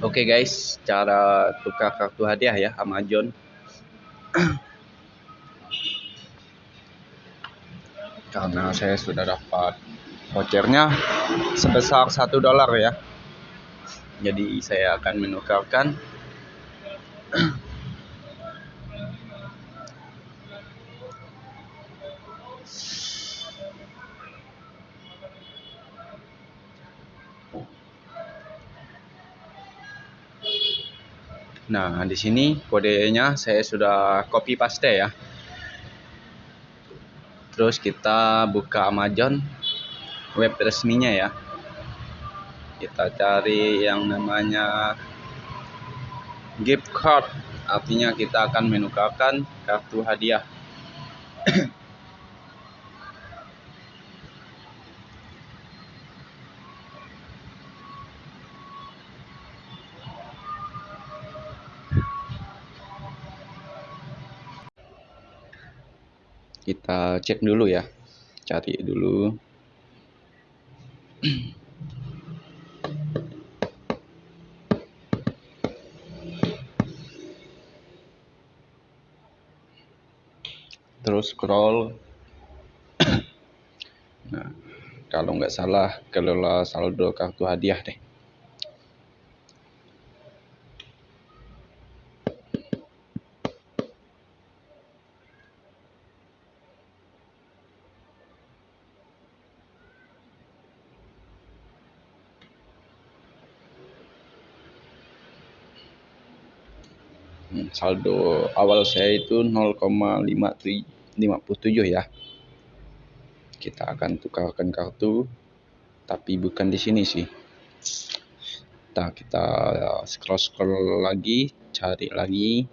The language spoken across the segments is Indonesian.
Oke guys, cara tukar kartu hadiah ya Amazon. Karena saya sudah dapat vouchernya sebesar satu dolar ya. Jadi saya akan menukarkan Nah, di sini kodenya saya sudah copy paste ya. Terus kita buka Amazon web resminya ya. Kita cari yang namanya gift card. Artinya kita akan menukarkan kartu hadiah. kita cek dulu ya. Cari dulu. Terus scroll. Nah kalau nggak salah kelola saldo kartu hadiah deh saldo awal saya itu 0,57 ya. Kita akan tukarkan kartu tapi bukan di sini sih. Nah, kita scroll scroll lagi cari lagi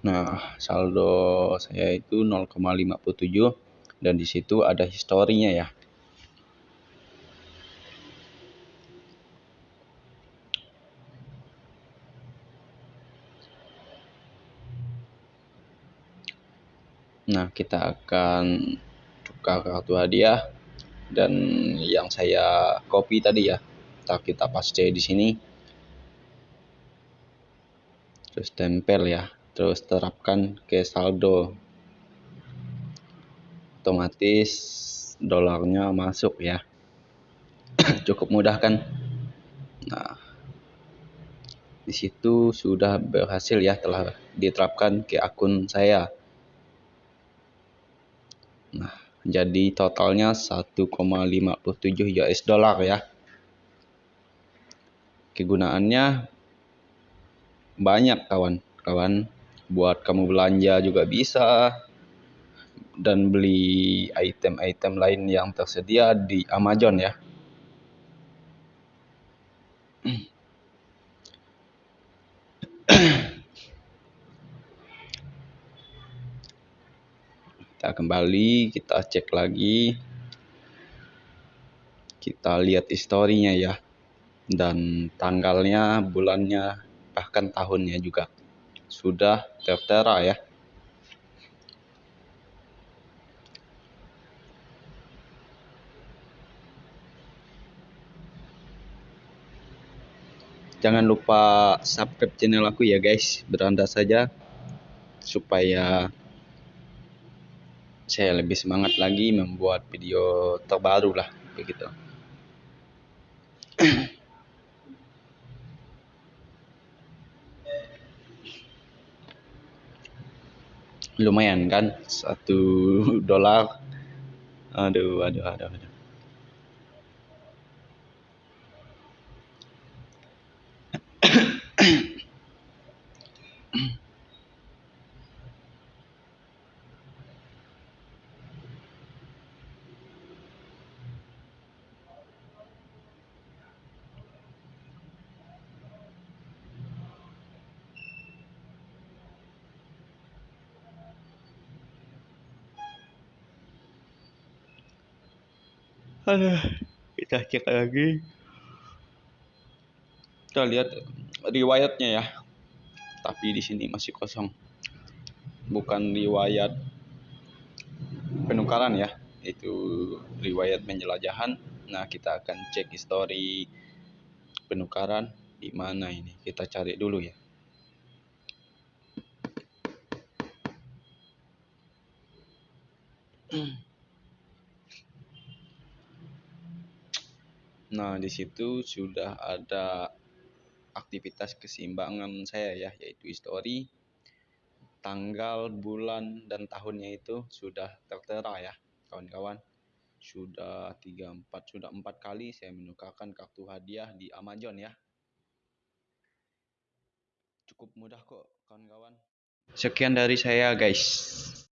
Nah, saldo saya itu 0,57 dan di situ ada historinya ya. Nah, kita akan tukar kartu hadiah dan yang saya copy tadi ya. Ntar kita paste di sini. Terus tempel ya terus terapkan ke saldo. Otomatis dolarnya masuk ya. Cukup mudah kan? Nah di situ sudah berhasil ya telah diterapkan ke akun saya. Nah jadi totalnya 1,57 US dollar ya. Kegunaannya banyak kawan-kawan buat kamu belanja juga bisa dan beli item-item lain yang tersedia di Amazon ya. kita kembali, kita cek lagi. Kita lihat historinya ya. Dan tanggalnya, bulannya, bahkan tahunnya juga sudah tertera ya. Jangan lupa subscribe channel aku ya guys, beranda saja supaya saya lebih semangat lagi membuat video terbaru lah begitu. Lumayan kan? Satu dolar. Aduh aduh aduh aduh Aduh, kita cek lagi. Kita lihat riwayatnya ya. Tapi di sini masih kosong. Bukan riwayat penukaran ya. Itu riwayat penjelajahan. Nah, kita akan cek histori penukaran di mana ini. Kita cari dulu ya. Nah, di situ sudah ada aktivitas keseimbangan saya ya, yaitu histori, tanggal, bulan, dan tahunnya itu sudah tertera ya, kawan-kawan. Sudah tiga empat sudah empat kali saya menukarkan kartu hadiah di Amazon ya. Cukup mudah kok, kawan-kawan. Sekian dari saya, guys.